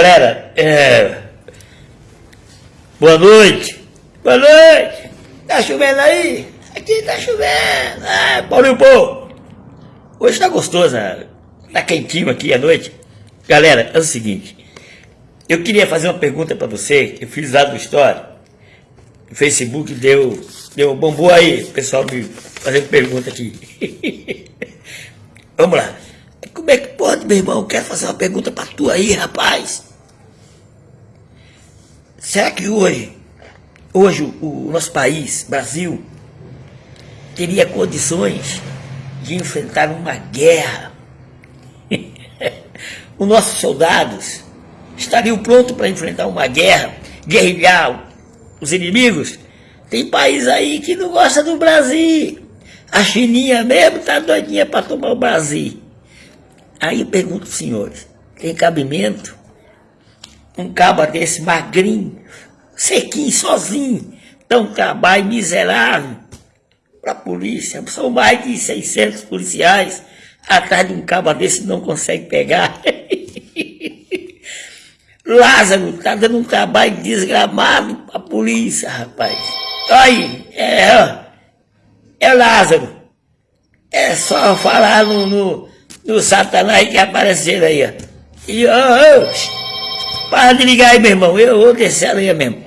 Galera, é... boa noite. Boa noite. Tá chovendo aí? Aqui tá chovendo. Ah, Paulinho Pô. Hoje tá gostoso, né? tá quentinho aqui à noite. Galera, é o seguinte. Eu queria fazer uma pergunta para você. Eu fiz lá do Story. O Facebook deu, deu bombou aí, pessoal me fazendo pergunta aqui. Vamos lá. Como é que pode, meu irmão? Quero fazer uma pergunta para tu aí, rapaz. Será que hoje, hoje o, nosso país, Brasil, teria condições de enfrentar uma guerra? Os nossos soldados estariam prontos para enfrentar uma guerra, guerrilhar os inimigos? Tem país aí que não gosta do Brasil. A Chininha mesmo tá doidinha para tomar o Brasil. Aí eu pergunto senhores, tem cabimento? Um cabo desse magrinho, sequinho, sozinho, tão trabalho miserável para a polícia. São mais de 600 policiais atrás de um cabo desse não consegue pegar. Lázaro tá dando um trabalho desgramado para a polícia, rapaz. Aí, é, é Lázaro. É só falar no, no do Satanás que apareceram aí, ó. E, ó, ó, para de ligar aí, meu irmão, eu vou descer a mesmo.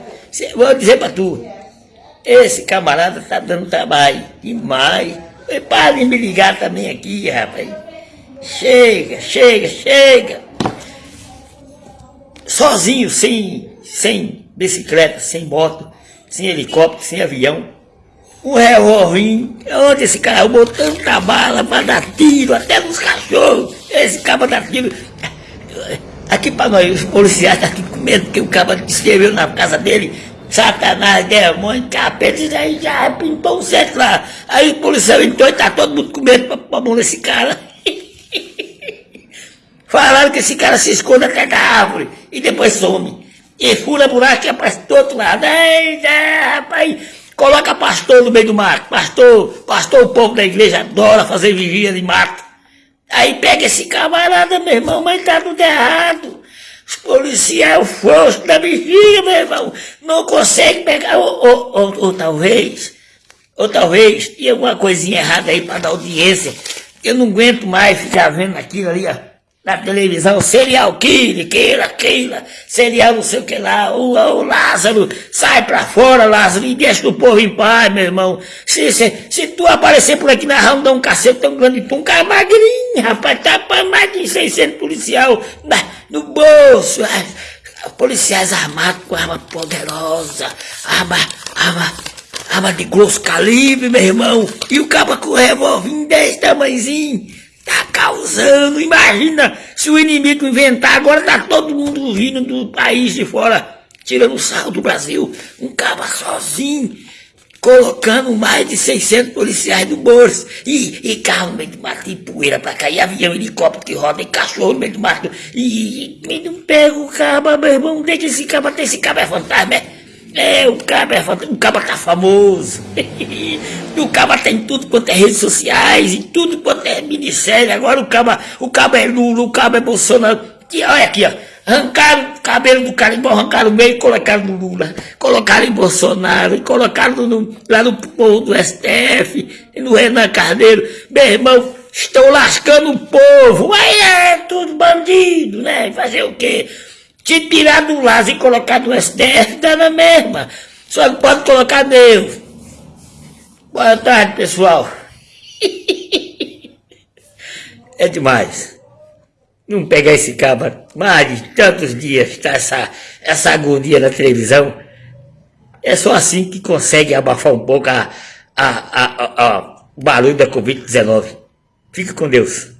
Vou dizer pra tu, esse camarada tá dando trabalho demais. Para de me ligar também aqui, rapaz. Chega, chega, chega. Sozinho, sem, sem bicicleta, sem moto, sem helicóptero, sem avião um revólver. Onde esse cara botando tanta bala para dar tiro, até nos cachorros. Esse cara dá tiro. Aqui para nós, os policiais estão tá aqui com medo, porque o cara escreveu na casa dele, Satanás, demônio, capeta, isso aí já pintou um certo lá. Aí o policial entrou e tá todo mundo com medo pra mão desse cara. Falaram que esse cara se esconde até da árvore e depois some. E fura buraco e aparece do outro lado. Eita, rapaz! Coloca pastor no meio do mato. Pastor, pastor, o povo da igreja adora fazer vigia de mato. Aí pega esse camarada, meu irmão, mas tá tudo errado. Os policiais, o frouxo da vigia, meu irmão, não consegue pegar, ou, ou, ou, ou talvez, ou talvez, tinha alguma coisinha errada aí para dar audiência. Eu não aguento mais ficar vendo aquilo ali, ó na televisão, serial killer, queira, queira, serial não sei o que lá, o, o Lázaro, sai pra fora, Lázaro, e deixa o povo em paz, meu irmão. Se, se, se tu aparecer por aqui na rua, dar um cacete tão grande, tu um cara magrinho, rapaz, tá pra mais de 600 policial na, no bolso, policiais armados com arma poderosa, arma, arma, arma de grosso calibre, meu irmão, e o cabo com revólver desse tamanhozinho, Tá causando, imagina se o inimigo inventar, agora tá todo mundo vindo do país de fora, tirando sarro do Brasil, um caba sozinho, colocando mais de 600 policiais no bolso, e, e carro no meio do mato, e poeira pra cá, e avião, helicóptero que roda, e cachorro no meio do mato, e, e, e não pega o caba, meu irmão, deixa esse caba, esse caba é fantasma, é? É, o Caba, é, o Caba tá famoso. o Caba tem tudo quanto é redes sociais e tudo quanto é ministério. Agora o Caba, o Caba é Lula, o Caba é Bolsonaro. E olha aqui, ó. Arrancaram o cabelo do cara, arrancaram o meio e colocaram no Lula. Colocaram em Bolsonaro, colocaram no, lá no povo do STF, no Renan Carneiro. Meu irmão, estão lascando o povo. Aí é tudo bandido, né? Fazer o quê? Te tirar do Lázaro e colocar no STF, dá na mesma. Só que pode colocar Deus. Boa tarde, pessoal. é demais. Não pegar esse cabra mais de tantos dias, tá essa, essa agonia na televisão. É só assim que consegue abafar um pouco a, a, a, a, a o barulho da Covid-19. Fique com Deus.